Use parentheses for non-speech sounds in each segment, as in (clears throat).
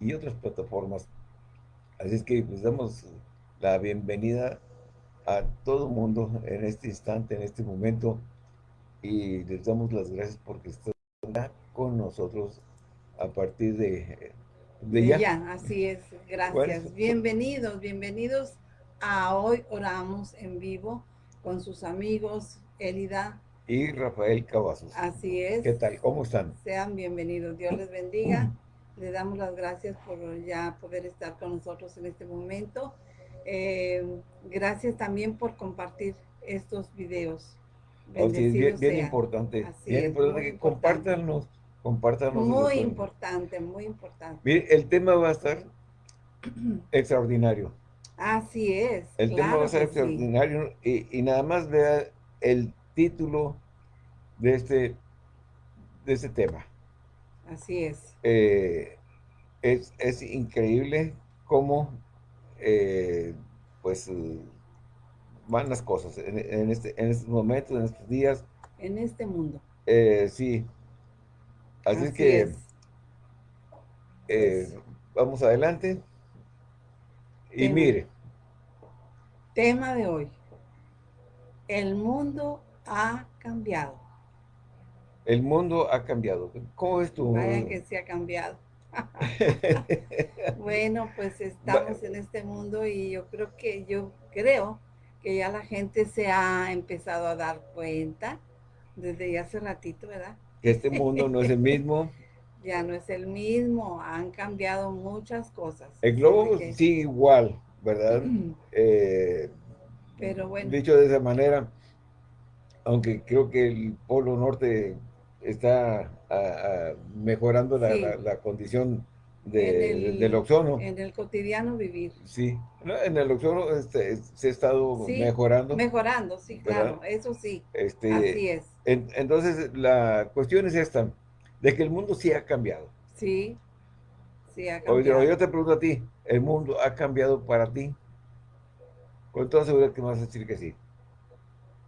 y otras plataformas. Así es que les damos la bienvenida a todo mundo en este instante, en este momento, y les damos las gracias porque están con nosotros a partir de, de, ya. Así es, gracias. bienvenidos, bienvenidos a Hoy Oramos en Vivo con sus amigos Elida y Rafael Cavazos. Así es. ¿Qué tal? ¿Cómo están? Sean bienvenidos. Dios les bendiga. (clears throat) Le damos las gracias por ya poder estar con nosotros en este momento. Eh, gracias también por compartir estos videos. Oh, bien, bien importante. bien importante que compártanlos. Compártanos. Muy importante, muy importante. Mire, el tema va a estar (clears throat) extraordinario. Así es. El tema va a ser extraordinario y, nada más vea el título de este, de este tema. Así es. Eh, es, increíble cómo eh, pues van las cosas en, este, en estos momentos, en estos días. En este mundo. Eh, sí. Así, es que pues vamos adelante. Y mire. Tema de hoy. El mundo ha cambiado. El mundo ha cambiado. ¿Cómo es tu...? Vaya que se ha cambiado. (laughs) bueno, pues estamos en este mundo y yo creo que, yo creo que ya la gente se ha empezado a dar cuenta desde ya hace ratito, ¿verdad? Que este mundo no es el mismo. (laughs) ya no es el mismo, han cambiado muchas cosas. El globo sigue igual, ¿verdad? (clears throat) Eh, Pero bueno. Dicho de esa manera, aunque creo que el polo norte está mejorando la, condición del oxono. En el cotidiano vivir. Sí, en el oxono este, se ha estado mejorando. Mejorando, sí, claro, eso sí. Este, así es. entonces, la cuestión es esta, de que el mundo sí ha cambiado. Sí, sí ha cambiado. Oye, yo te pregunto a ti, ¿el mundo ha cambiado para ti? Con toda seguridad que me vas a decir que sí.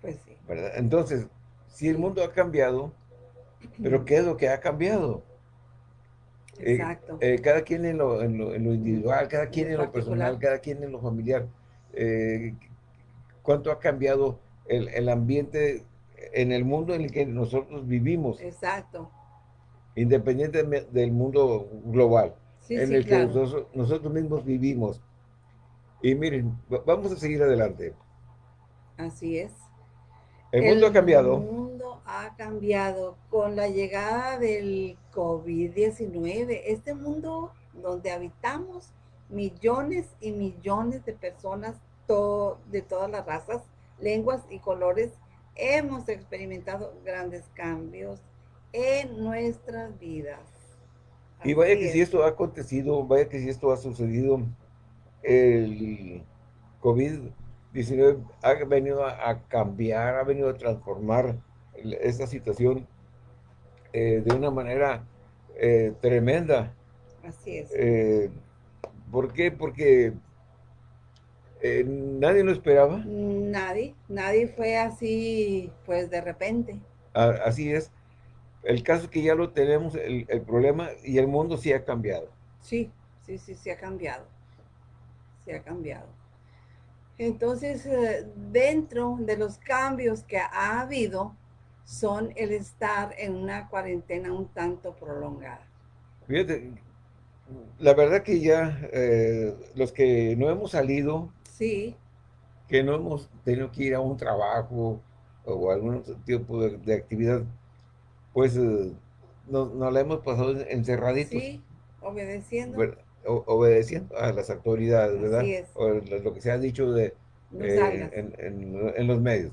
Pues sí. ¿Verdad? Entonces, si el mundo ha cambiado, pero ¿qué es lo que ha cambiado? Eh, Exacto. Eh, cada quien en lo, en, lo, individual, cada quien en lo personal, cada quien en lo familiar. Eh, ¿Cuánto ha cambiado el, el, ambiente en el mundo en el que nosotros vivimos? Exacto. Independiente del mundo global, en el que nosotros, nosotros mismos vivimos. Y miren, vamos a seguir adelante. Así es. El mundo ha cambiado. Mundo ha cambiado con la llegada del COVID-19. Este mundo donde habitamos millones y millones de personas de todas las razas, lenguas y colores, hemos experimentado grandes cambios en nuestras vidas. y vaya que si esto ha acontecido, vaya que si esto ha sucedido, el COVID 19 ha venido a, cambiar, ha venido a transformar esta situación eh, de una manera eh, tremenda. Así es. Eh, ¿Por qué? Porque nadie lo esperaba. Nadie, nadie fue así, pues de repente. así es. El caso es que ya lo tenemos, el, el problema, y el mundo sí ha cambiado. Sí, sí, sí, sí ha cambiado. Sí ha cambiado. Entonces, dentro de los cambios que ha habido, son el estar en una cuarentena un tanto prolongada. Fíjate, la verdad que ya eh, los que no hemos salido, sí. que no hemos tenido que ir a un trabajo o algún tipo de, actividad, pues eh, nos, la hemos pasado encerraditos. Sí, obedeciendo obedeciendo a las autoridades, ¿verdad? O lo que se ha dicho de, eh, en, los medios.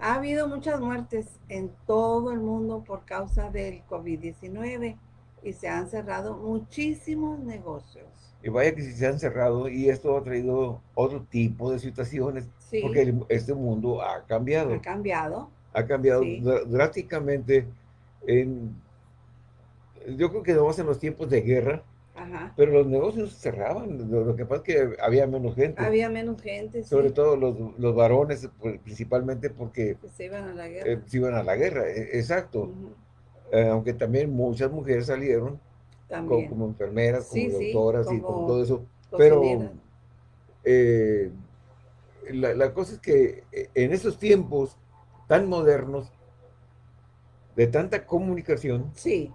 Ha habido muchas muertes en todo el mundo por causa del COVID-19 y se han cerrado muchísimos negocios. Y vaya que si se han cerrado y esto ha traído otro tipo de situaciones porque este mundo ha cambiado. Ha cambiado. Ha cambiado drásticamente en, yo creo que vamos en los tiempos de guerra, pero los negocios cerraban, lo, que pasa es que había menos gente. Había menos gente, Sobre todo los, varones, pues, principalmente porque... Pues se iban a la guerra. Eh, se iban a la guerra, e, exacto. Eh, aunque también muchas mujeres salieron como, enfermeras, como doctoras y como todo eso. Pero eh, la, cosa es que en esos tiempos tan modernos, de tanta comunicación, sí.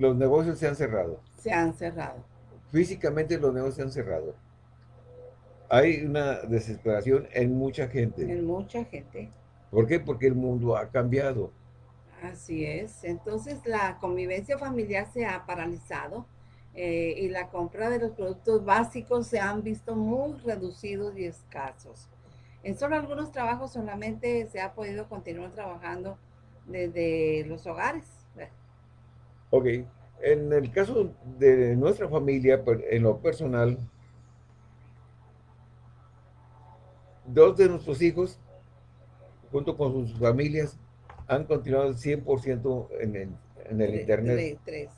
Los negocios se han cerrado. Se han cerrado. Físicamente los negocios se han cerrado. Hay una desesperación en mucha gente. En mucha gente. ¿Por qué? Porque el mundo ha cambiado. Así es. Entonces la convivencia familiar se ha paralizado eh, y la compra de los productos básicos se han visto muy reducidos y escasos. En solo algunos trabajos solamente se ha podido continuar trabajando desde los hogares. Ok. En el caso de nuestra familia, pues, en lo personal, dos de nuestros hijos, junto con sus familias, han continuado 100% en el, en el Internet. Tres.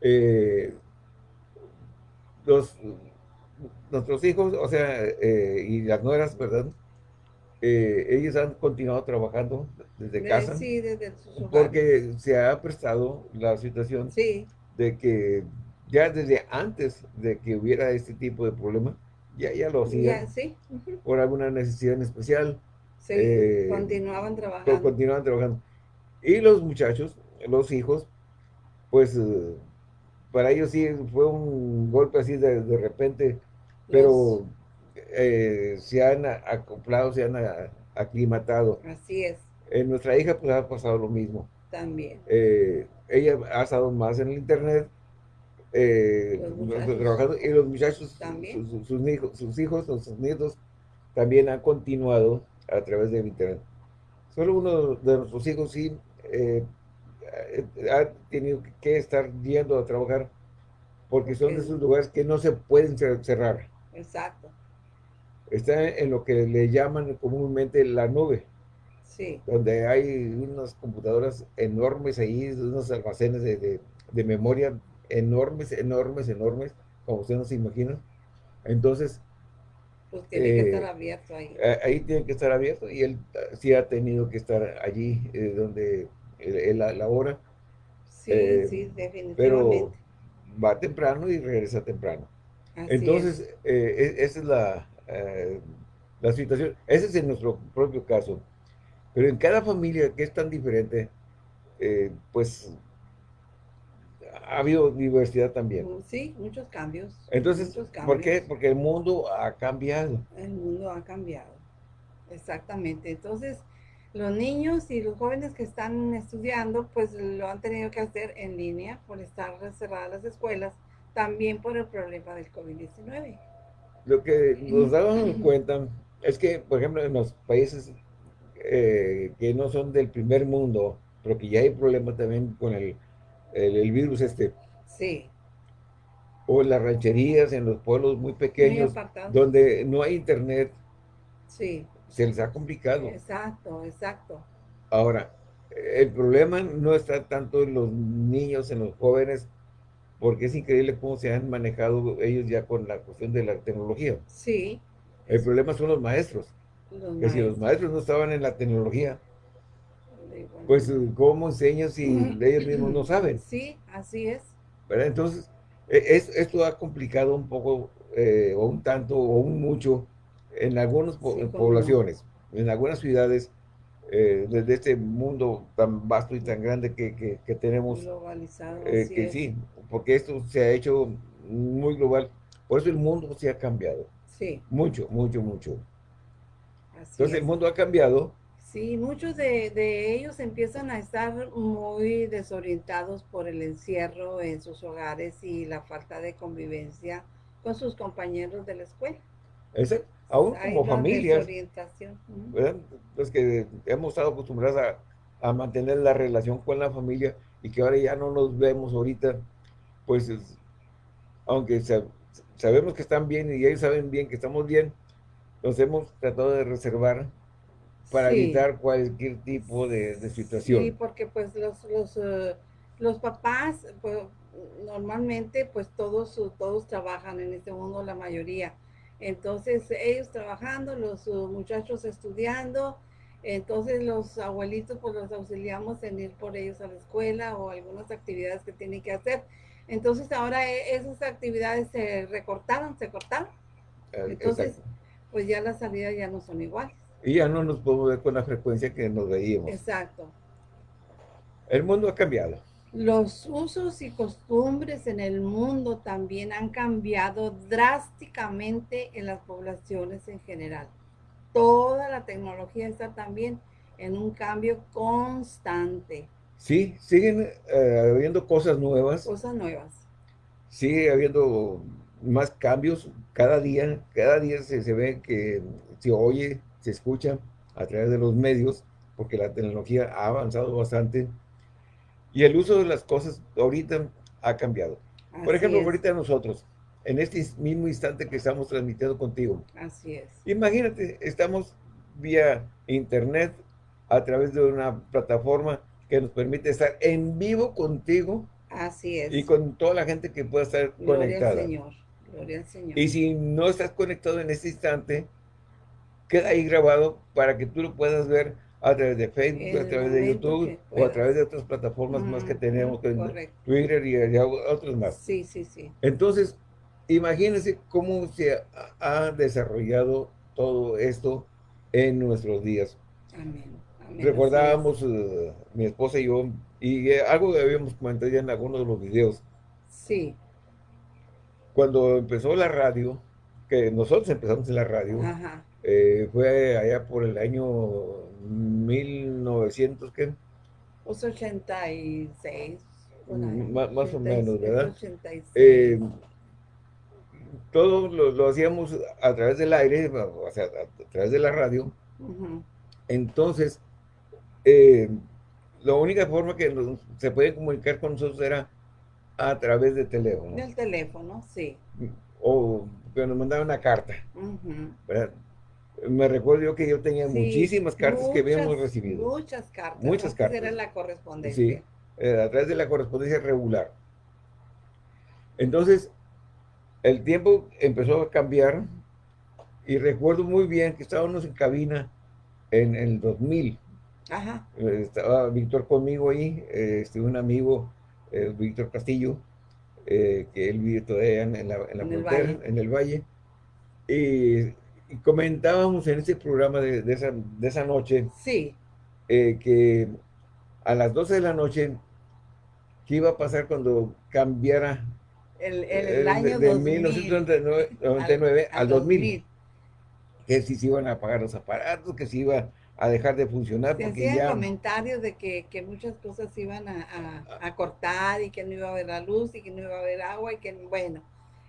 Eh, los, nuestros hijos, o sea, eh, y las nueras, ¿verdad? Eh, ellos han continuado trabajando desde casa. Sí, desde Porque se ha prestado la situación de que ya desde antes de que hubiera este tipo de problema, ya, ya lo hacían. sí. Por alguna necesidad en especial. Sí, eh, continuaban trabajando. Continuaban trabajando. Y los muchachos, los hijos, pues eh, para ellos sí fue un golpe así de, de repente, pero eh, se han acoplado, se han aclimatado. Así es. En nuestra hija pues ha pasado lo mismo. También. ella ha estado más en el internet, trabajando, y los muchachos, sus, sus, hijos, sus hijos, sus nietos, también han continuado a través del internet. Solo uno de nuestros hijos sí eh, ha tenido que estar yendo a trabajar porque son de esos lugares que no se pueden cerrar. Exacto. Está en lo que le llaman comúnmente la nube. Sí. Donde hay unas computadoras enormes ahí, unos almacenes de, de memoria enormes, enormes, enormes, como ustedes no se imaginan. Entonces, pues tiene que estar eh, abierto ahí. Ahí tiene que estar abierto y él ah, sí ha tenido que estar allí eh, donde él, labora. Sí, eh, sí, definitivamente. Pero va temprano y regresa temprano. Entonces, e, esa es la, la situación. Ese es en nuestro propio caso. Pero en cada familia que es tan diferente, pues ha habido diversidad también. Mm, sí, muchos cambios. Entonces, ¿por qué? Porque el mundo ha cambiado. El mundo ha cambiado, exactamente. Entonces, los niños y los jóvenes que están estudiando, pues lo han tenido que hacer en línea por estar cerradas las escuelas, también por el problema del COVID-19. Lo que nos damos cuenta es que, por ejemplo, en los países eh, que no son del primer mundo, pero que ya hay problemas también con el el, virus este. Sí. O en las rancherías, en los pueblos muy pequeños, donde no hay internet. Sí. Se les ha complicado. Exacto, exacto. Ahora, el problema no está tanto en los niños, en los jóvenes, porque es increíble cómo se han manejado ellos ya con la cuestión de la tecnología. Sí. El problema son los maestros. que si los maestros no estaban en la tecnología, pues, ¿cómo enseñas si ellos mismos no saben? (laughs) Sí, así es. Entonces, e, esto ha complicado un poco, eh, o un tanto, o un mucho, en algunas poblaciones, en algunas ciudades, eh, desde este mundo tan vasto y tan grande que, tenemos. Globalizado, eh, que sí, porque esto se ha hecho muy global. Por eso el mundo se ha cambiado. Sí. Mucho, mucho, mucho. Entonces el mundo ha cambiado Sí, muchos de, ellos empiezan a estar muy desorientados por el encierro en sus hogares y la falta de convivencia con sus compañeros de la escuela. Ese, aún como familias, los que hemos estado acostumbrados a, mantener la relación con la familia y que ahora ya no nos vemos ahorita, pues aunque sabemos que están bien y ellos saben bien que estamos bien, nos hemos tratado de reservar para evitar cualquier tipo de, situación. Sí, porque pues los, los, eh, los papás, pues, normalmente pues todos, todos trabajan en este mundo, la mayoría. Entonces ellos trabajando, los muchachos estudiando Entonces los abuelitos pues los auxiliamos en ir por ellos a la escuela o algunas actividades que tienen que hacer. Entonces ahora e, esas actividades se recortaron, se cortaron. Eh, Entonces, pues ya las salidas ya no son iguales. Y ya no nos podemos ver con la frecuencia que nos veíamos. Exacto. El mundo ha cambiado. Los usos y costumbres en el mundo también han cambiado drásticamente en las poblaciones en general. Toda la tecnología está también en un cambio constante. Sí, siguen eh, habiendo cosas nuevas. Cosas nuevas. Sigue habiendo más cambios cada día. Cada día se, se ve que se oye, se escucha a través de los medios, porque la tecnología ha avanzado bastante y el uso de las cosas ahorita ha cambiado. Por ejemplo, ahorita nosotros, en este mismo instante que estamos transmitiendo contigo. Así es. Imagínate, estamos vía internet a través de una plataforma que nos permite estar en vivo contigo. Así es. Y con toda la gente que pueda estar Gloria conectada. Al Señor. Gloria al Señor. Y si no estás conectado en este instante, queda ahí grabado para que tú lo puedas ver a través de Facebook, a través de YouTube o a través de otras plataformas más que tenemos, Twitter y, otros más. Sí, sí, sí. Entonces, imagínense cómo se ha desarrollado todo esto en nuestros días. Amén. Recordábamos, eh, mi esposa y yo, y eh, algo que habíamos comentado ya en algunos de los videos. Sí. Cuando empezó la radio, que nosotros empezamos en la radio, Ajá. Eh, fue allá por el año 1900, ¿qué? Pues 86. más, más o menos, ¿verdad? Eh, todo lo, hacíamos a través del aire, o sea, a, través de la radio. Entonces, eh, la única forma que se puede comunicar con nosotros era a través de teléfono. Del teléfono, sí. O que nos mandaban una carta. ¿verdad? Me recuerdo yo que yo tenía muchísimas cartas que habíamos recibido. Muchas cartas. Muchas cartas. Era la correspondencia. Sí, eh, a través de la correspondencia regular. Entonces, el tiempo empezó a cambiar y recuerdo muy bien que estábamos en cabina en, el 2000. Ajá. Eh, estaba Víctor conmigo ahí, eh, este, un amigo, Víctor Castillo, que él vive todavía en, la, en la frontera, en el valle. Y comentábamos en ese programa de, esa, de esa, noche sí. Eh, que a las 12 de la noche, ¿qué iba a pasar cuando cambiara el, el, año de, 1999 al, 2000? Que si se iban a apagar los aparatos, que se iba a dejar de funcionar. Se porque ya... comentarios de que, que, muchas cosas se iban a, a, a cortar y que no iba a haber la luz y que no iba a haber agua y que, bueno,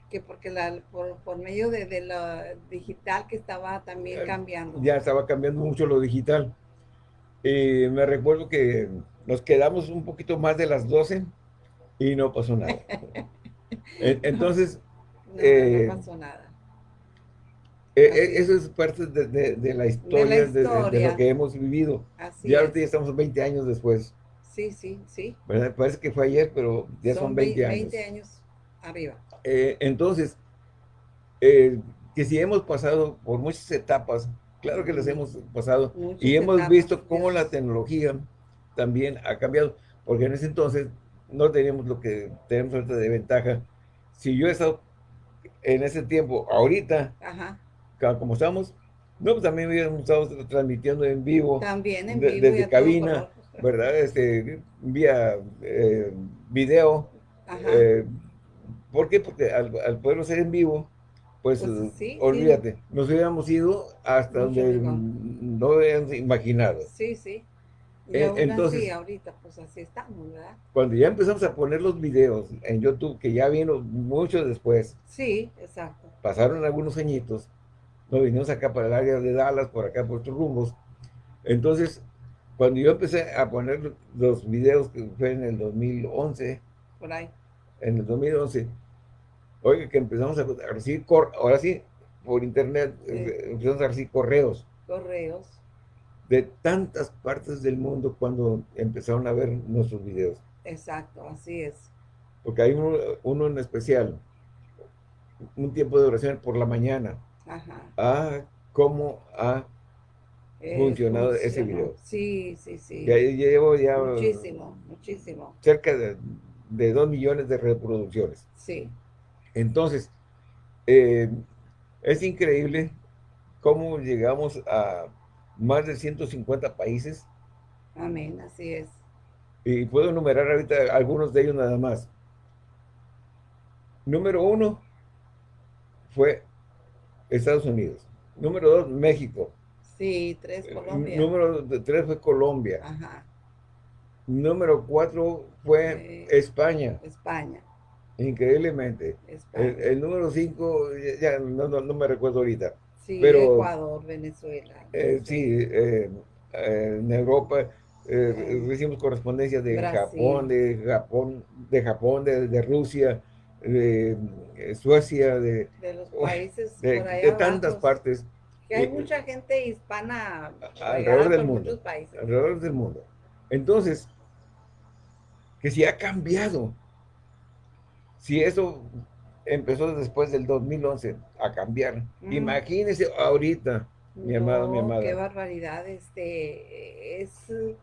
que porque la, por, medio de, de lo digital que estaba también cambiando. Ya estaba cambiando mucho lo digital. Y me recuerdo que nos quedamos un poquito más de las 12 y no pasó nada. (laughs) Entonces... No, eh, pasó nada. Eh, eso es parte de, de, la historia, de, lo que hemos vivido. Así ya ahorita ya estamos 20 años después. Sí, sí, sí. Parece que fue ayer, pero ya son, 20 años. 20 años arriba. Eh, entonces, eh, que si hemos pasado por muchas etapas, claro que las hemos pasado, y hemos visto cómo la tecnología también ha cambiado, porque en ese entonces no teníamos lo que tenemos ahorita de ventaja. Si yo he estado en ese tiempo, ahorita, como estamos, no, pues también hubiéramos estado transmitiendo en vivo. También en vivo. desde cabina, ¿verdad? Este, vía eh, video. ¿Por qué? Porque al, al poderlo hacer en vivo, pues, pues olvídate, nos hubiéramos ido hasta donde no habíamos imaginado. Sí, sí. Y eh, entonces, ahorita, pues así estamos, ¿verdad? Cuando ya empezamos a poner los videos en YouTube, que ya vino mucho después. Sí, exacto. Pasaron algunos añitos, nos vinimos acá para el área de Dallas, por acá por otros rumbos. Entonces, cuando yo empecé a poner los videos, que fue en el 2011. Por ahí en el 2011, oiga, que empezamos a recibir, ahora sí, por internet, eh, empezamos a recibir correos. Correos. De tantas partes del mundo cuando empezaron a ver nuestros videos. Exacto, así es. Porque hay uno, en especial, un tiempo de oración por la mañana. Ajá. Ah, cómo ha funcionado ese video. Sí, sí, sí. Ya, llevo ya... Muchísimo, muchísimo. Cerca de, de dos millones de reproducciones. Sí. Entonces, eh, es increíble cómo llegamos a más de 150 países. Amén, así es. Y puedo enumerar ahorita algunos de ellos nada más. Número uno fue Estados Unidos. Número dos, México. Sí, tres, eh, Colombia. Número tres fue Colombia. Ajá. Número cuatro fue España. España. Increíblemente. El, número 5, ya, no, me recuerdo ahorita. Sí, pero, Ecuador, Venezuela. Eh, sí, eh, eh, en Europa recibimos correspondencia de Japón, de Japón, de Japón, de, Rusia, de Suecia, de, de los países de, de tantas partes. Que hay mucha gente hispana alrededor del mundo. Alrededor del mundo. Entonces, que si ha cambiado si eso empezó después del 2011 a cambiar, imagínese ahorita, mi amado, mi amada. qué barbaridad, este, es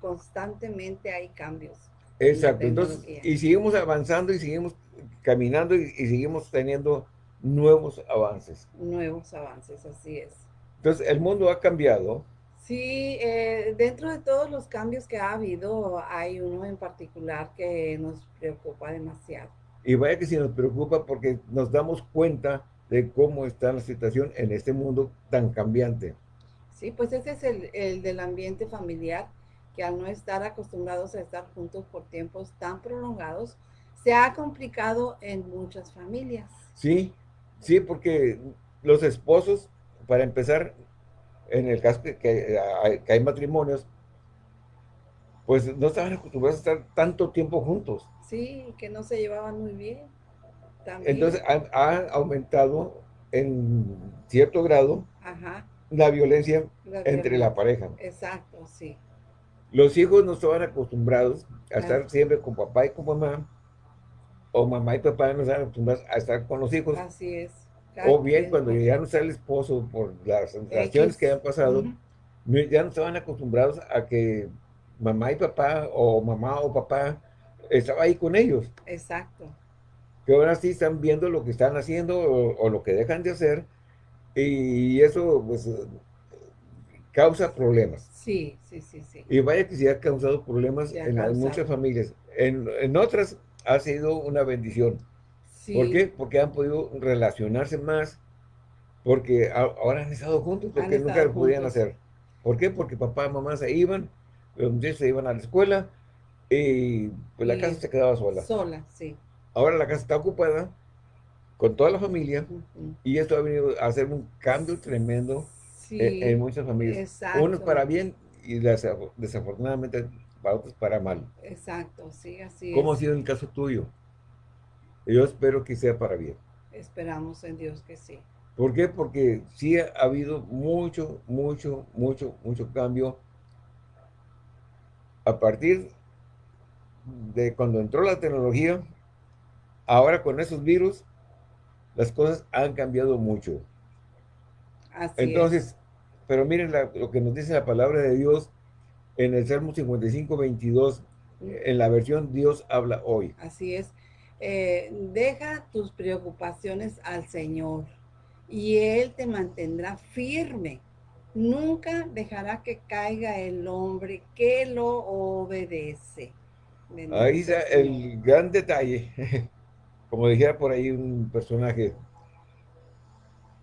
constantemente hay cambios. Exacto, entonces, y seguimos avanzando y seguimos caminando y, seguimos teniendo nuevos avances. Nuevos avances, así es. Entonces, el mundo ha cambiado. Sí, eh, dentro de todos los cambios que ha habido, hay uno en particular que nos preocupa demasiado. Y vaya que si nos preocupa porque nos damos cuenta de cómo está la situación en este mundo tan cambiante. Sí, pues ese es el, el del ambiente familiar, que al no estar acostumbrados a estar juntos por tiempos tan prolongados, se ha complicado en muchas familias. Sí, sí, porque los esposos, para empezar, en el caso que, que, hay matrimonios, pues no estaban acostumbrados a estar tanto tiempo juntos. Sí, que no se llevaban muy bien. Entonces ha, aumentado en cierto grado la violencia entre la pareja. Exacto, sí. Los hijos no estaban acostumbrados a estar siempre con papá y con mamá, o mamá y papá no estaban acostumbrados a estar con los hijos. Así es. O bien cuando ya no está el esposo por las relaciones que han pasado, ya no estaban acostumbrados a que mamá y papá, o mamá o papá, estaba ahí con ellos. Exacto. Que ahora sí están viendo lo que están haciendo o, lo que dejan de hacer y eso pues causa problemas. Sí, sí, sí, sí. Y vaya que sí ha causado problemas en muchas familias. En, otras ha sido una bendición. ¿Por qué? Porque han podido relacionarse más, porque ahora han estado juntos, porque nunca lo podían hacer. ¿Por qué? Porque papá y mamá se iban, los muchachos se iban a la escuela, y pues la casa se quedaba sola. Sola, sí. Ahora la casa está ocupada con toda la familia y esto ha venido a hacer un cambio tremendo en, muchas familias. Exacto. Unos para bien y desafortunadamente para otros para mal. Exacto, sí, así ¿Cómo ha sido el caso tuyo? Yo espero que sea para bien. Esperamos en Dios que sí. ¿Por qué? Porque sí ha habido mucho, mucho, mucho, mucho cambio a partir de cuando entró la tecnología, ahora con esos virus, las cosas han cambiado mucho. Entonces, pero miren lo que nos dice la palabra de Dios en el Salmo 55, 22, en la versión Dios habla hoy. Así es. Eh, deja tus preocupaciones al Señor y Él te mantendrá firme. Nunca dejará que caiga el hombre que lo obedece. Ahí está el gran detalle, (laughs) como dijera por ahí un personaje,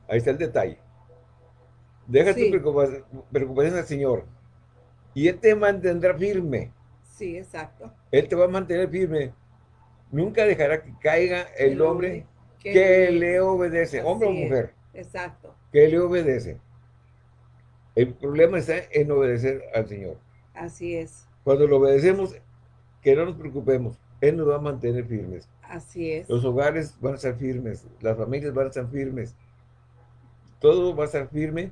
ahí está el detalle. Deja tu preocupación, al Señor y Él te mantendrá firme. Sí, exacto. Él te va a mantener firme. Nunca dejará que caiga el, hombre, que, le obedece, hombre o mujer. Exacto. Que le obedece. El problema está en obedecer al Señor. Así es. Cuando lo obedecemos, que no nos preocupemos, Él nos va a mantener firmes. Así es. Los hogares van a estar firmes, las familias van a estar firmes, todo va a estar firme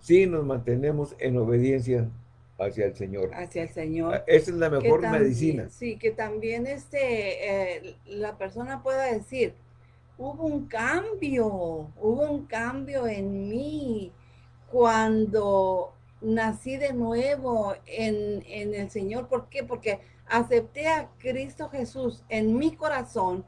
si nos mantenemos en obediencia hacia el Señor. Hacia el Señor. Ah, esa es la mejor medicina. Sí, que también este, eh, la persona pueda decir, hubo un cambio, hubo un cambio en mí cuando nací de nuevo en, en el Señor. ¿Por qué? Porque acepté a Cristo Jesús en mi corazón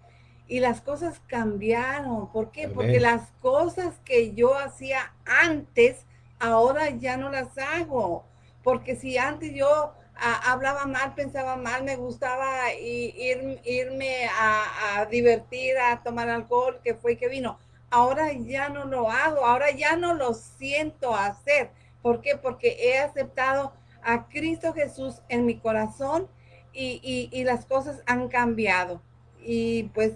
y las cosas cambiaron. ¿Por qué? Porque las cosas que yo hacía antes, ahora ya no las hago. Porque si antes yo hablaba mal, pensaba mal, me gustaba ir, irme a, divertir, a tomar alcohol, que fue que vino. Ahora ya no lo hago, ahora ya no lo siento hacer. ¿Por qué? Porque he aceptado a Cristo Jesús en mi corazón y, las cosas han cambiado. Y pues,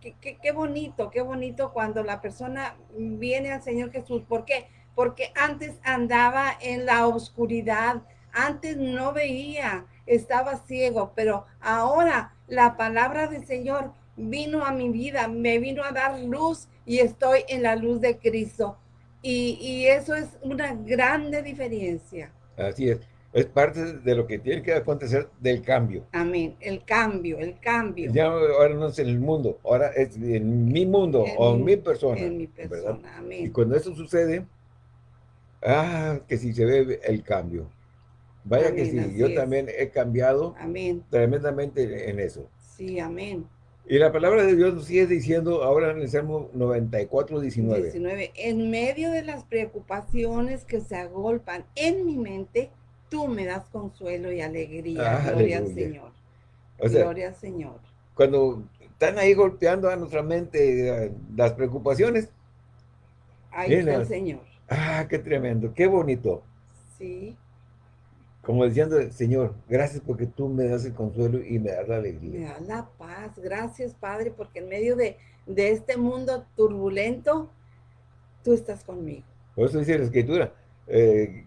qué, bonito, qué bonito cuando la persona viene al Señor Jesús. ¿Por qué? Porque antes andaba en la oscuridad, antes no veía, estaba ciego, pero ahora la palabra del Señor vino a mi vida, me vino a dar luz y estoy en la luz de Cristo. Y, y eso es una grande diferencia. Así es es parte de lo que tiene que acontecer del cambio. Amén, el cambio, el cambio. Ya ahora no es en el mundo, ahora es en mi mundo o en mi persona. En mi persona, amén. Y cuando eso sucede, ah, que si se ve el cambio. Vaya que sí, yo también he cambiado amén. tremendamente en eso. Sí, amén. Y la palabra de Dios nos sigue diciendo ahora en el Salmo 94, 19. 19. En medio de las preocupaciones que se agolpan en mi mente, tú me das consuelo y alegría. Ah, Gloria al Señor. Gloria al Señor. Cuando están ahí golpeando a nuestra mente eh, las preocupaciones. Ahí está el Señor. Ah, qué tremendo, qué bonito. Sí. Como diciendo, Señor, gracias porque tú me das el consuelo y me das la alegría. Me das la paz. Gracias, Padre, porque en medio de, de este mundo turbulento, tú estás conmigo. Por eso dice la Escritura, eh,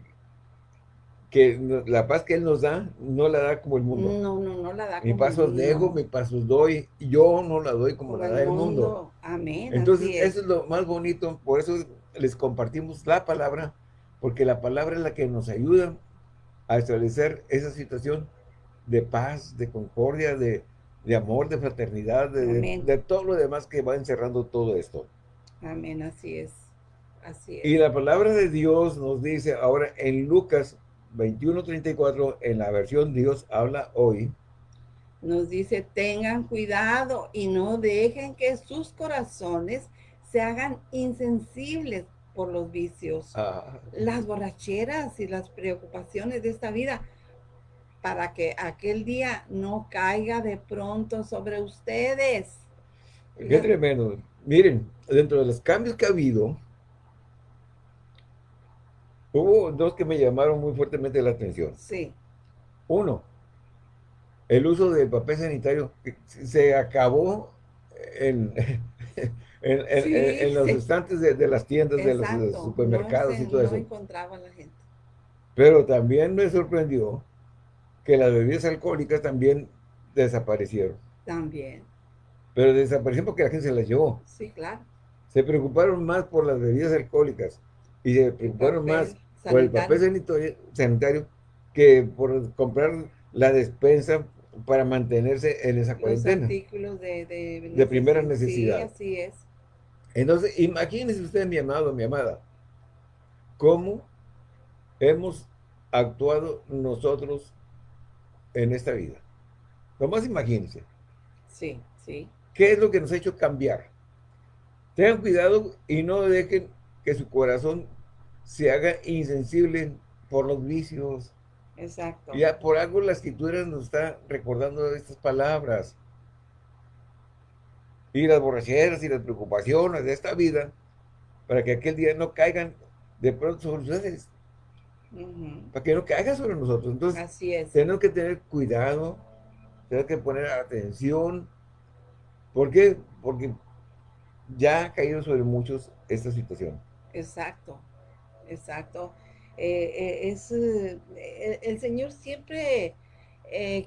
que la paz que Él nos da, no la da como el mundo. No, no, no la da como Mi paso dejo, mi paso doy, yo no la doy como, la da el mundo. Amén. Entonces, eso es lo más bonito, por eso les compartimos la palabra, porque la palabra es la que nos ayuda a establecer esa situación de paz, de concordia, de, amor, de fraternidad, de, de, todo lo demás que va encerrando todo esto. Amén, así es. Así es. Y la palabra de Dios nos dice ahora en Lucas 21.34 en la versión Dios habla hoy. Nos dice, tengan cuidado y no dejen que sus corazones se hagan insensibles por los vicios, ah. las borracheras y las preocupaciones de esta vida, para que aquel día no caiga de pronto sobre ustedes. Qué tremendo. Miren, dentro de los cambios que ha habido, Hubo dos que me llamaron muy fuertemente la atención. Sí. Uno, el uso del papel sanitario se acabó en, en, los estantes de, las tiendas, de los, supermercados y todo eso. encontraba la gente. Pero también me sorprendió que las bebidas alcohólicas también desaparecieron. También. Pero desaparecieron porque la gente se las llevó. Sí, claro. Se preocuparon más por las bebidas alcohólicas y se preocuparon más por el papel sanitario, que por comprar la despensa para mantenerse en esa cuarentena. artículos de, de, primera necesidad. Sí, así es. Entonces, imagínense usted, mi amado, mi amada, cómo hemos actuado nosotros en esta vida. Nomás imagínense. Sí, sí. ¿Qué es lo que nos ha hecho cambiar? Tengan cuidado y no dejen que su corazón se haga insensible por los vicios. Exacto. Ya por algo la escritura nos está recordando estas palabras. Y las borracheras y las preocupaciones de esta vida, para que aquel día no caigan de pronto sobre ustedes. Para que no caigan sobre nosotros. Entonces, Así es. tenemos que tener cuidado, tenemos que poner atención. ¿Por qué? Porque ya ha caído sobre muchos esta situación. Exacto exacto. Eh, eh, es, eh, el, Señor siempre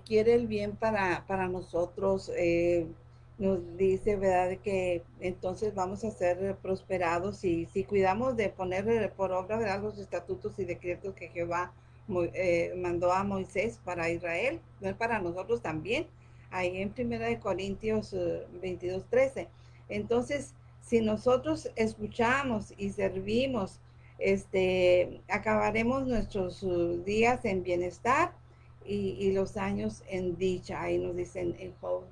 quiere el bien para, para nosotros. Nos dice, ¿verdad?, que entonces vamos a ser prosperados y si cuidamos de poner por obra, ¿verdad?, los estatutos y decretos que Jehová mandó a Moisés para Israel, no para nosotros también, ahí en Primera de Corintios 22, 13. Entonces, si nosotros escuchamos y servimos este, acabaremos nuestros días en bienestar y, los años en dicha. Ahí nos dicen en Job,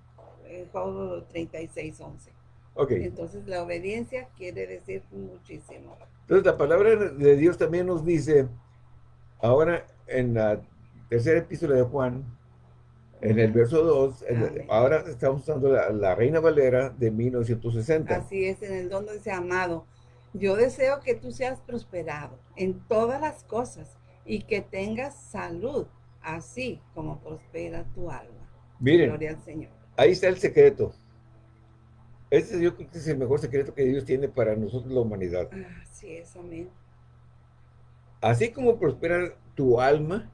Job 36, 11. Okay. Entonces la obediencia quiere decir muchísimo. Entonces la palabra de Dios también nos dice, ahora en la tercera epístola de Juan, en el verso 2, ahora estamos usando la, Reina Valera de 1960. Así es, en el don dice, amado, yo deseo que tú seas prosperado en todas las cosas y que tengas salud, así como prospera tu alma. Miren, Gloria al Señor. Ahí está el secreto. Este yo creo que es el mejor secreto que Dios tiene para nosotros la humanidad. Así es, amén. Así como prospera tu alma,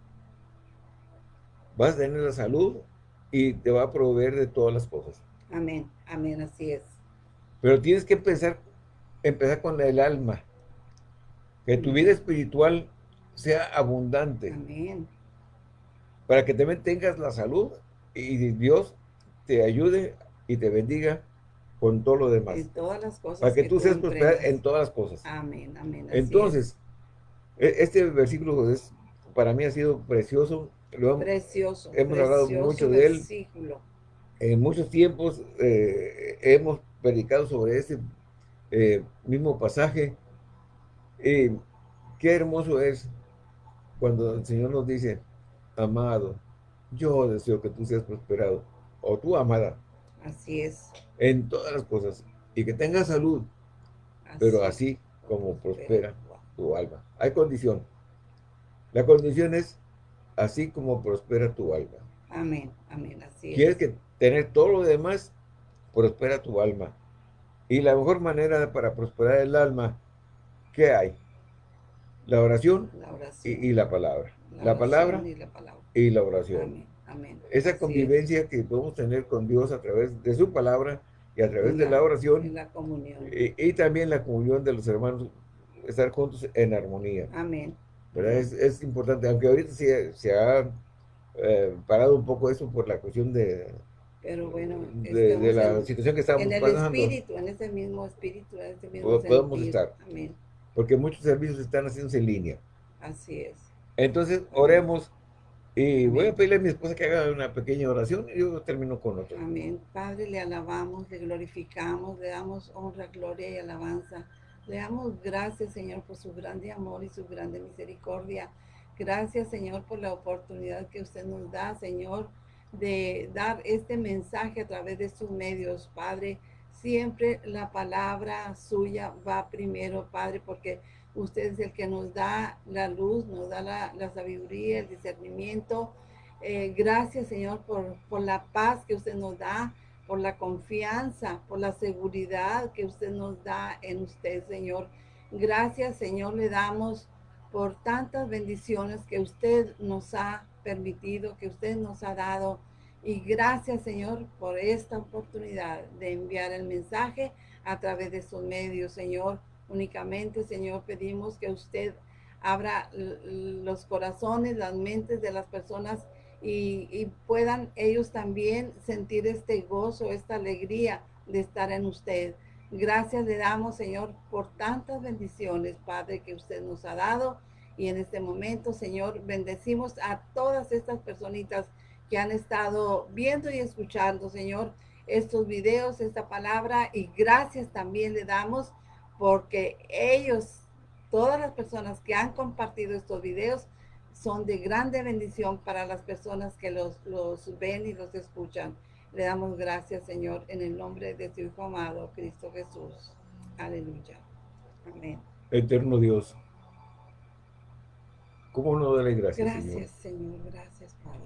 vas a tener la salud y te va a proveer de todas las cosas. Amén, amén, así es. Pero tienes que empezar, empezar con el alma. Que tu vida espiritual sea abundante. Amén. Para que también tengas la salud y Dios te ayude y te bendiga con todo lo demás. En todas las cosas. Para que, tú seas prosperado en todas las cosas. Amén, amén. Entonces, e, este versículo es, para mí ha sido precioso. precioso. Hemos hablado mucho de él. En muchos tiempos eh, hemos predicado sobre este eh, mismo pasaje. Y qué hermoso es cuando el Señor nos dice, amado, yo deseo que tú seas prosperado, o tú, amada, Así es. En todas las cosas. Y que tenga salud. pero así como prospera tu alma. Hay condición. La condición es así como prospera tu alma. Amén, amén, así Quieres que tener todo lo demás, prospera tu alma. Y la mejor manera para prosperar el alma, ¿qué hay? La oración, Y, la palabra. La, palabra, y la palabra y la oración. Amén. Esa convivencia que podemos tener con Dios a través de su palabra y a través de la oración. Y la comunión. Y, también la comunión de los hermanos, estar juntos en armonía. Amén. Es, importante, aunque ahorita se, ha eh, parado un poco eso por la cuestión de, pero bueno, de, la situación que estamos pasando. En el espíritu, en ese mismo espíritu, en ese mismo Podemos estar. Amén. Porque muchos servicios están haciéndose en línea. Así es. Entonces, oremos y voy a pedirle a mi esposa que haga una pequeña oración y yo termino con otro. Amén. Padre, le alabamos, le glorificamos, le damos honra, gloria y alabanza. Le damos gracias, Señor, por su grande amor y su grande misericordia. Gracias, Señor, por la oportunidad que usted nos da, Señor, de dar este mensaje a través de sus medios, Padre. Siempre la palabra suya va primero, Padre, porque Usted es el que nos da la luz, nos da la, sabiduría, el discernimiento. Eh, gracias, Señor, por, por la paz que usted nos da, por la confianza, por la seguridad que usted nos da en usted, Señor. Gracias, Señor, le damos por tantas bendiciones que usted nos ha permitido, que usted nos ha dado. Y gracias, Señor, por esta oportunidad de enviar el mensaje a través de sus medios, Señor. Únicamente, Señor, pedimos que usted abra los corazones, las mentes de las personas y, puedan ellos también sentir este gozo, esta alegría de estar en usted. Gracias le damos, Señor, por tantas bendiciones, Padre, que usted nos ha dado. Y en este momento, Señor, bendecimos a todas estas personitas que han estado viendo y escuchando, Señor, estos videos, esta palabra. Y gracias también le damos porque ellos, todas las personas que han compartido estos videos, son de grande bendición para las personas que los, ven y los escuchan. Le damos gracias, Señor, en el nombre de tu Hijo amado, Cristo Jesús. Aleluya. Amén. Eterno Dios. ¿Cómo no darle gracias, Gracias, Señor? Gracias, Padre.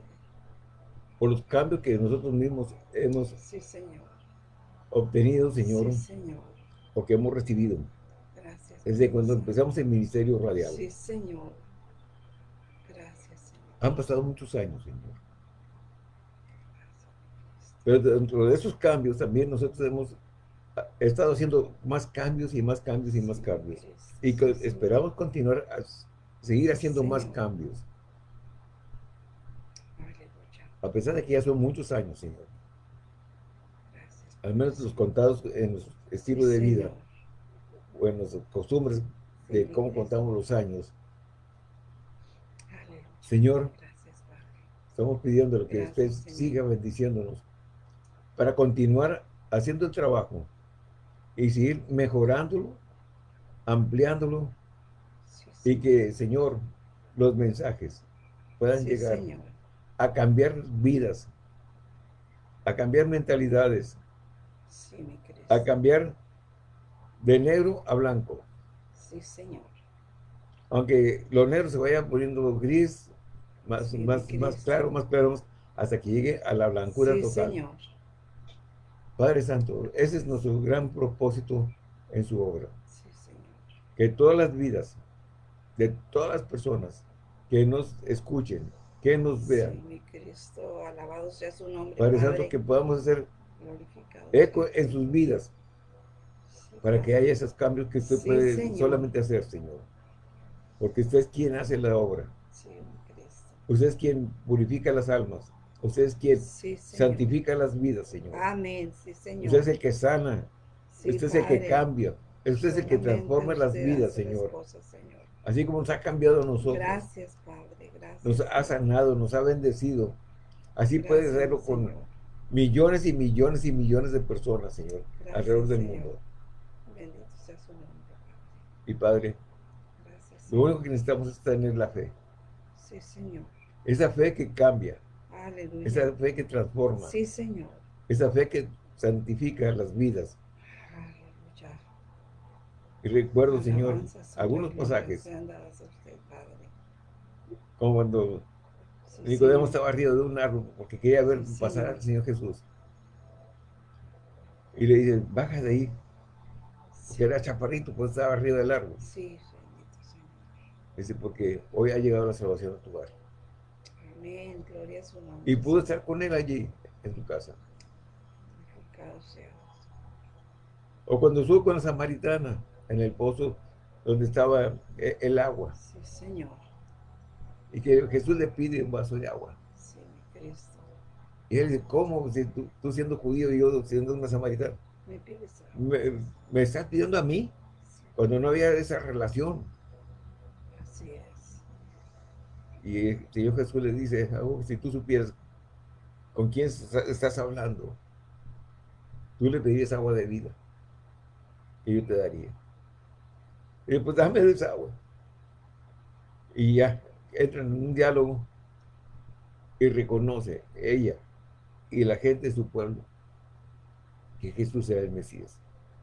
Por los cambios que nosotros mismos hemos obtenido, Señor. Sí, Señor o que hemos recibido. Gracias. Desde cuando empezamos el Ministerio Radial. Sí, Señor. Gracias, Señor. Han pasado muchos años, Señor. Pero dentro de esos cambios también nosotros hemos estado haciendo más cambios y más cambios y más cambios. Y esperamos continuar a seguir haciendo más cambios. A pesar de que ya son muchos años, Señor. Al menos los contados en los estilo de vida, o en las costumbres de cómo contamos los años. Señor, estamos pidiendo que usted siga bendiciéndonos para continuar haciendo el trabajo y seguir mejorándolo, ampliándolo y que, Señor, los mensajes puedan llegar a cambiar vidas, a cambiar mentalidades, a cambiar de negro a blanco. Sí, Señor. Aunque los negros se vayan poniendo gris, más, más, más claro, más claro, hasta que llegue a la blancura total. Señor. Padre Santo, ese es nuestro gran propósito en su obra. Sí, Señor. Que todas las vidas de todas las personas que nos escuchen, que nos vean. Sí, mi Cristo, alabado sea su nombre. Padre, Santo, que podamos hacer eco en sus vidas para que haya esos cambios que usted puede solamente hacer, Señor. Porque usted es quien hace la obra. Sí, usted es quien purifica las almas. Usted es quien santifica las vidas, Señor. Amén, sí, Señor. Usted es el que sana. usted es el que cambia. Usted es el que transforma las vidas, señor. Así como nos ha cambiado a nosotros. Gracias, Padre. Gracias. Nos ha sanado, nos ha bendecido. Así puede hacerlo con millones y millones y millones de personas, Señor, alrededor del mundo. Bendito sea su nombre, Y Padre, lo único que necesitamos es tener la fe. Sí, Señor. Esa fe que cambia. Aleluya. Esa fe que transforma. Sí, Señor. Esa fe que santifica las vidas. Y recuerdo, Señor, algunos pasajes. Como cuando Nicodemo estaba arriba de un árbol porque quería ver pasar al Señor Jesús. Y le dice, baja de ahí. Porque era chaparrito, pues estaba arriba del árbol. Sí, Dice, porque hoy ha llegado la salvación a tu hogar. Amén, gloria a su nombre. Y pudo estar con él allí, en tu casa. O cuando estuvo con la samaritana en el pozo donde estaba eh, el agua. Sí, Señor. Y que Jesús le pide un vaso de agua. Sí, Cristo. Y él dice, ¿cómo? Si tú, siendo judío y yo siendo una samaritana. Me pides me, me, estás pidiendo a mí cuando no había esa relación. Así es. Y el Señor Jesús le dice, oh, si tú supieras con quién estás hablando, tú le pedirías agua de vida y yo te daría. Y pues dame esa agua. Y ya, entra en un diálogo y reconoce ella y la gente de su pueblo que Jesús sea el Mesías.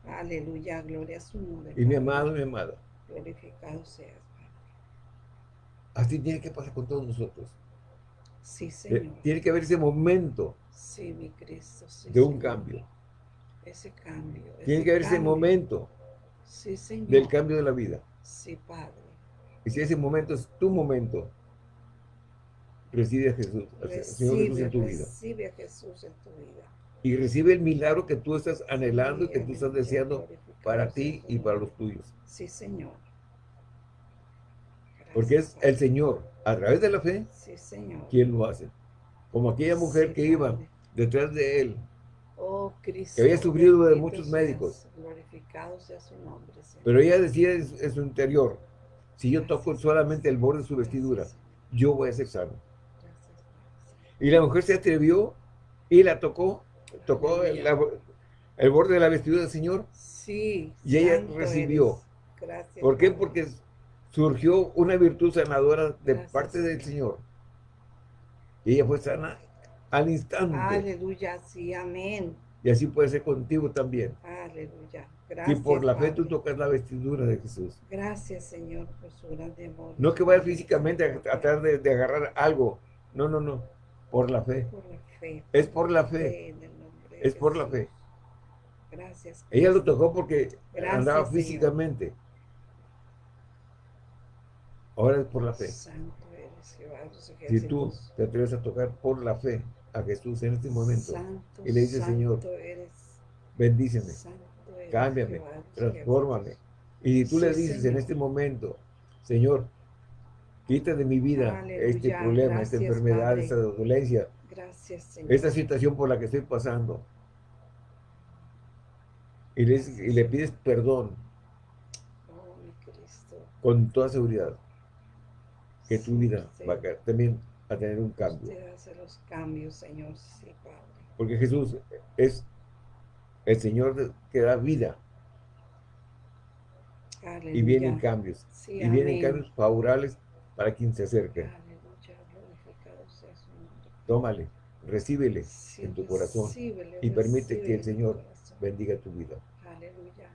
Aleluya, gloria a su nombre. Y mi amado, mi amada. Glorificado seas, Así tiene que pasar con todos nosotros. Sí, eh, Señor. Tiene que haber ese momento. Sí, mi Cristo. de un cambio. Ese cambio. Tiene que haber ese momento sí, señor. del cambio de la vida. Sí, Padre. Y si ese momento es tu momento, recibe a Jesús, Señor Jesús en tu vida. Recibe a Jesús en tu vida. Y recibe el milagro que tú estás anhelando y que tú estás deseando para ti y para los tuyos. Sí, Señor. Porque es el Señor, a través de la fe, sí, señor. quien lo hace. Como aquella mujer que iba detrás de él, Oh, Cristo, que había sufrido de muchos médicos. Glorificado sea su nombre, Pero ella decía en, su interior, si yo toco solamente el borde de su vestidura, yo voy a ser sano. Y la mujer se atrevió y la tocó, tocó el, borde de la vestidura del Señor. Sí. Y ella recibió. Gracias. ¿Por qué? Porque surgió una virtud sanadora de parte del Señor. Y ella fue sana al instante. Aleluya, sí, amén. Y así puede ser contigo también. Aleluya. Gracias. Y por la fe tú tocas la vestidura de Jesús. Gracias, Señor, por su grande amor. No que vayas físicamente a tratar de, agarrar algo. No, no, no. Por la fe. Por la fe. Es por la fe. es por la fe. Gracias. Ella lo tocó porque andaba físicamente. Ahora es por la fe. Santo eres, Jehová, si tú te atreves a tocar por la fe, a Jesús en este momento. Y le dice, Señor, bendíceme, cámbiame, transfórmame. Y tú le dices en este momento, Señor, quita de mi vida este problema, esta enfermedad, esta dolencia, esta situación por la que estoy pasando. Y le, y le pides perdón. Oh, con toda seguridad que tu vida va a también a tener un cambio. hace los cambios, Señor, sí, Padre. Porque Jesús es el Señor que da vida. Y vienen cambios. y vienen cambios favorables para quien se acerque. Tómale, recíbele en tu corazón y permite que el Señor bendiga tu vida. Aleluya.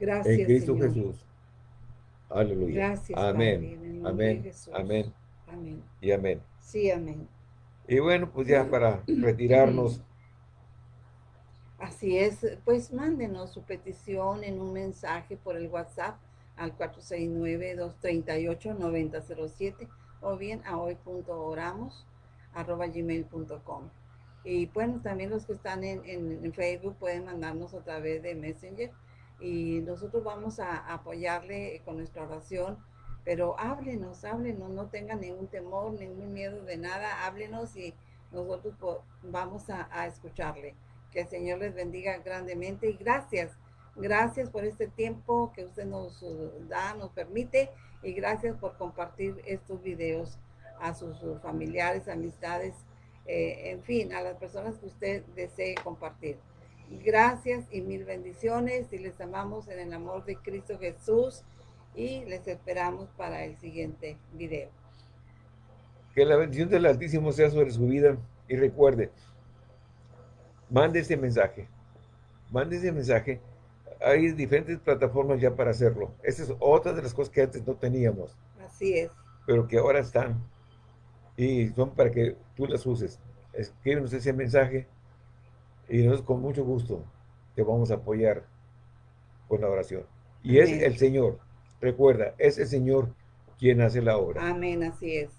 Gracias, En Cristo Jesús. Aleluya. Gracias, amén. amén. Amén. Amén. Y amén. Sí, amén. Y bueno, pues ya para (clears throat) retirarnos. Así es, pues mándenos su petición en un mensaje por el WhatsApp al 469-238-9007 o bien a hoy.oramos arroba gmail.com. Y bueno, también los que están en, en, Facebook pueden mandarnos a través de Messenger y nosotros vamos a, apoyarle con nuestra oración, pero háblenos, háblenos, no tengan ningún temor, ningún miedo de nada, háblenos y nosotros vamos a, a escucharle. Que el Señor les bendiga grandemente y gracias, gracias por este tiempo que usted nos da, nos permite y gracias por compartir estos videos a sus, familiares, amistades, eh, en fin, a las personas que usted desee compartir. Gracias y mil bendiciones y les amamos en el amor de Cristo Jesús y les esperamos para el siguiente video. Que la bendición del Altísimo sea sobre su vida y recuerde, mande ese mensaje, mande ese mensaje. Hay diferentes plataformas ya para hacerlo. Esa es otra de las cosas que antes no teníamos. Así es. Pero que ahora están y son para que tú las uses. Escríbenos ese mensaje y nosotros con mucho gusto te vamos a apoyar con la oración. Y es el Señor, recuerda, es el Señor quien hace la obra. Amén, así es.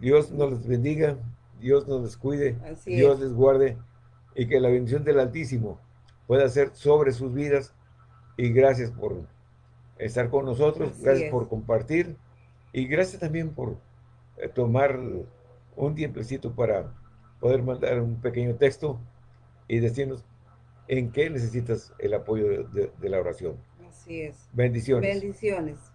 Dios nos bendiga, Dios nos les cuide, Dios les guarde y que la bendición del Altísimo pueda ser sobre sus vidas y gracias por estar con nosotros, gracias por compartir y gracias también por eh, tomar un tiempecito para poder mandar un pequeño texto y decirnos en qué necesitas el apoyo de, de la oración. Así es. Bendiciones. Bendiciones.